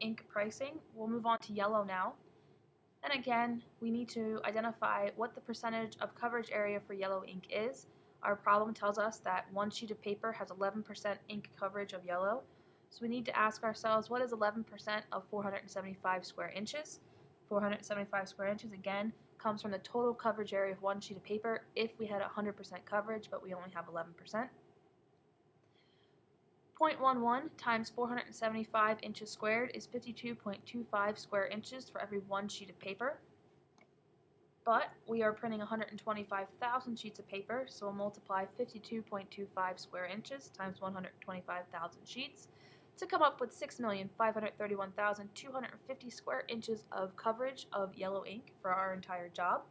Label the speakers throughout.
Speaker 1: ink pricing. We'll move on to yellow now. And again, we need to identify what the percentage of coverage area for yellow ink is. Our problem tells us that one sheet of paper has 11% ink coverage of yellow. So we need to ask ourselves what is 11% of 475 square inches? 475 square inches again comes from the total coverage area of one sheet of paper if we had 100% coverage but we only have 11%. 0.11 times 475 inches squared is 52.25 square inches for every one sheet of paper. But we are printing 125,000 sheets of paper, so we'll multiply 52.25 square inches times 125,000 sheets to come up with 6,531,250 square inches of coverage of yellow ink for our entire job.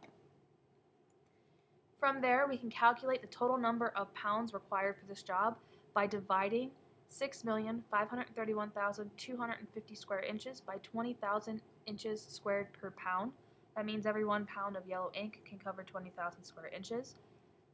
Speaker 1: From there, we can calculate the total number of pounds required for this job by dividing 6,531,250 square inches by 20,000 inches squared per pound. That means every one pound of yellow ink can cover 20,000 square inches.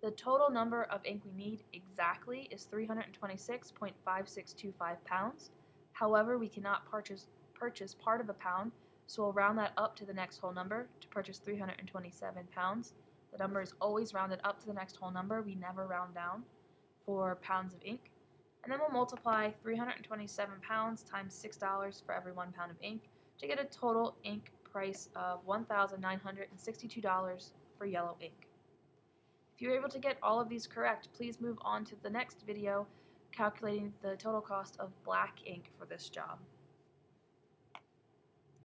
Speaker 1: The total number of ink we need exactly is 326.5625 pounds. However, we cannot purchase, purchase part of a pound, so we'll round that up to the next whole number to purchase 327 pounds. The number is always rounded up to the next whole number. We never round down for pounds of ink. And then we'll multiply 327 pounds times $6 for every one pound of ink to get a total ink price of $1,962 for yellow ink. If you're able to get all of these correct, please move on to the next video calculating the total cost of black ink for this job.